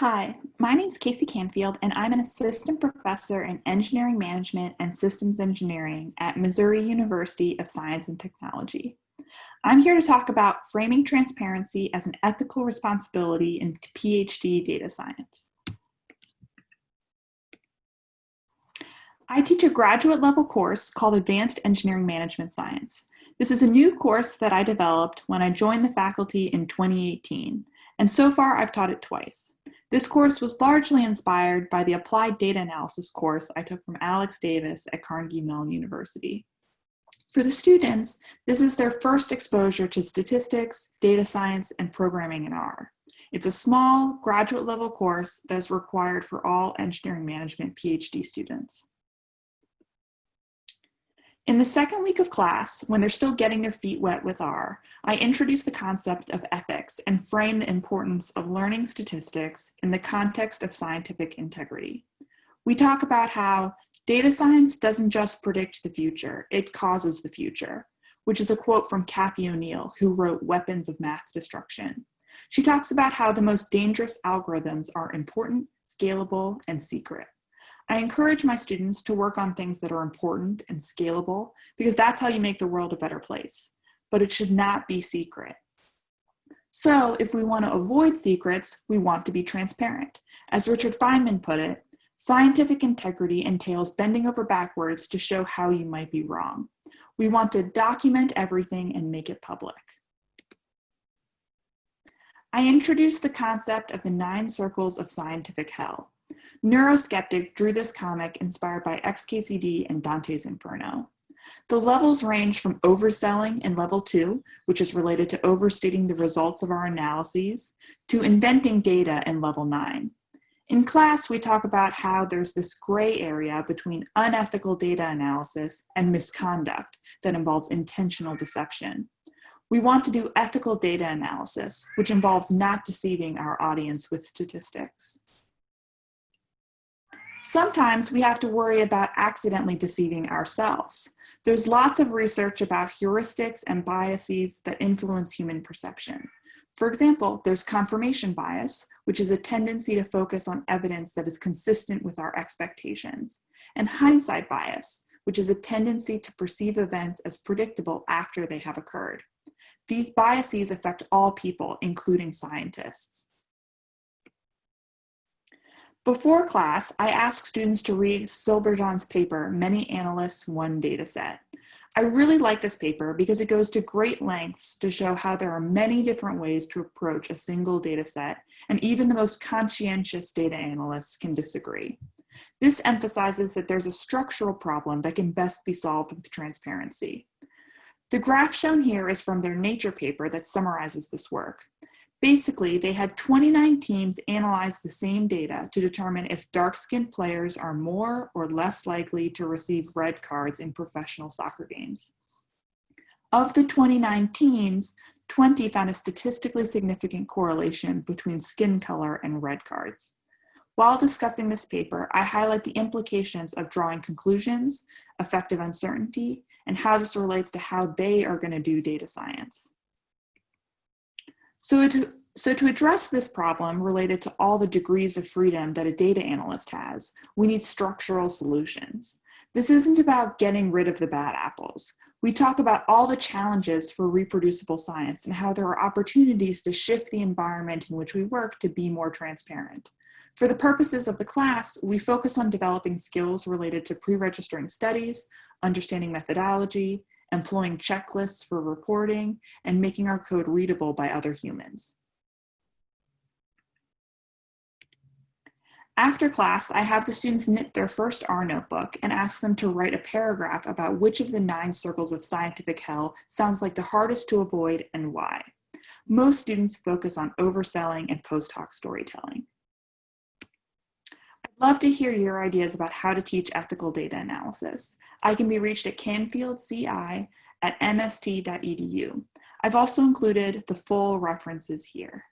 Hi, my name is Casey Canfield, and I'm an assistant professor in engineering management and systems engineering at Missouri University of Science and Technology. I'm here to talk about framing transparency as an ethical responsibility in PhD data science. I teach a graduate level course called Advanced Engineering Management Science. This is a new course that I developed when I joined the faculty in 2018, and so far I've taught it twice. This course was largely inspired by the Applied Data Analysis course I took from Alex Davis at Carnegie Mellon University. For the students, this is their first exposure to statistics, data science, and programming in R. It's a small graduate level course that is required for all engineering management PhD students. In the second week of class, when they're still getting their feet wet with R, I introduce the concept of ethics and frame the importance of learning statistics in the context of scientific integrity. We talk about how data science doesn't just predict the future, it causes the future, which is a quote from Cathy O'Neil, who wrote Weapons of Math Destruction. She talks about how the most dangerous algorithms are important, scalable, and secret. I encourage my students to work on things that are important and scalable because that's how you make the world a better place, but it should not be secret. So if we want to avoid secrets, we want to be transparent. As Richard Feynman put it, scientific integrity entails bending over backwards to show how you might be wrong. We want to document everything and make it public. I introduced the concept of the nine circles of scientific hell. Neuroskeptic drew this comic inspired by XKCD and Dante's Inferno. The levels range from overselling in level two, which is related to overstating the results of our analyses, to inventing data in level nine. In class, we talk about how there's this gray area between unethical data analysis and misconduct that involves intentional deception. We want to do ethical data analysis, which involves not deceiving our audience with statistics. Sometimes we have to worry about accidentally deceiving ourselves. There's lots of research about heuristics and biases that influence human perception. For example, there's confirmation bias, which is a tendency to focus on evidence that is consistent with our expectations, and hindsight bias, which is a tendency to perceive events as predictable after they have occurred. These biases affect all people, including scientists. Before class, I ask students to read Silberzahn's paper, Many Analysts, One Dataset. I really like this paper because it goes to great lengths to show how there are many different ways to approach a single dataset, and even the most conscientious data analysts can disagree. This emphasizes that there's a structural problem that can best be solved with transparency. The graph shown here is from their Nature paper that summarizes this work. Basically, they had 29 teams analyze the same data to determine if dark-skinned players are more or less likely to receive red cards in professional soccer games. Of the 29 teams, 20 found a statistically significant correlation between skin color and red cards. While discussing this paper, I highlight the implications of drawing conclusions, effective uncertainty, and how this relates to how they are going to do data science. So to, so to address this problem related to all the degrees of freedom that a data analyst has, we need structural solutions. This isn't about getting rid of the bad apples. We talk about all the challenges for reproducible science and how there are opportunities to shift the environment in which we work to be more transparent. For the purposes of the class, we focus on developing skills related to pre-registering studies, understanding methodology, employing checklists for reporting, and making our code readable by other humans. After class, I have the students knit their first R notebook and ask them to write a paragraph about which of the nine circles of scientific hell sounds like the hardest to avoid and why. Most students focus on overselling and post hoc storytelling. Love to hear your ideas about how to teach ethical data analysis. I can be reached at canfieldci at mst.edu. I've also included the full references here.